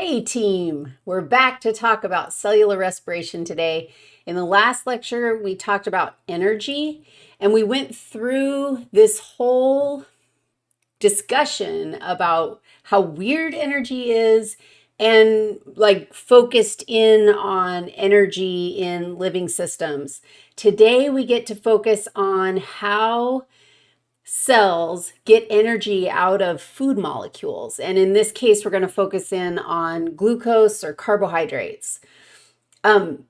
Hey team, we're back to talk about cellular respiration today. In the last lecture, we talked about energy and we went through this whole discussion about how weird energy is and like focused in on energy in living systems. Today, we get to focus on how cells get energy out of food molecules. And in this case, we're going to focus in on glucose or carbohydrates. Um,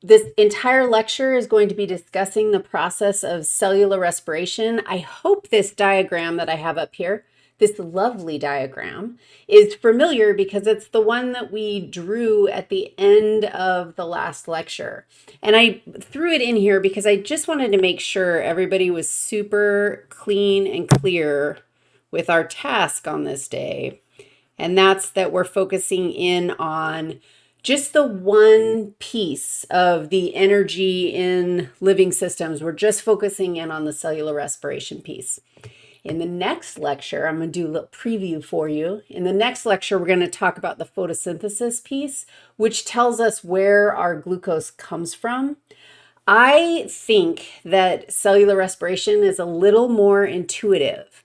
this entire lecture is going to be discussing the process of cellular respiration. I hope this diagram that I have up here this lovely diagram is familiar because it's the one that we drew at the end of the last lecture. And I threw it in here because I just wanted to make sure everybody was super clean and clear with our task on this day. And that's that we're focusing in on just the one piece of the energy in living systems. We're just focusing in on the cellular respiration piece. In the next lecture, I'm going to do a little preview for you. In the next lecture, we're going to talk about the photosynthesis piece, which tells us where our glucose comes from. I think that cellular respiration is a little more intuitive.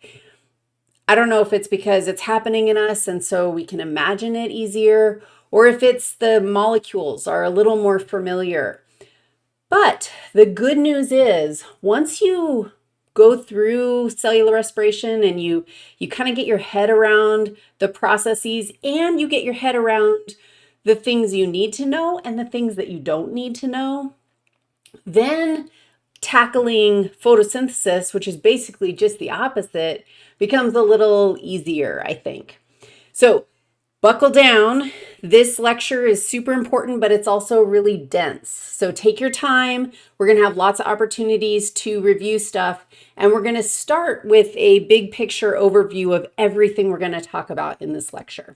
I don't know if it's because it's happening in us and so we can imagine it easier, or if it's the molecules are a little more familiar. But the good news is once you go through cellular respiration and you you kind of get your head around the processes and you get your head around the things you need to know and the things that you don't need to know, then tackling photosynthesis, which is basically just the opposite, becomes a little easier, I think. So buckle down. This lecture is super important, but it's also really dense. So take your time. We're going to have lots of opportunities to review stuff. And we're going to start with a big picture overview of everything we're going to talk about in this lecture.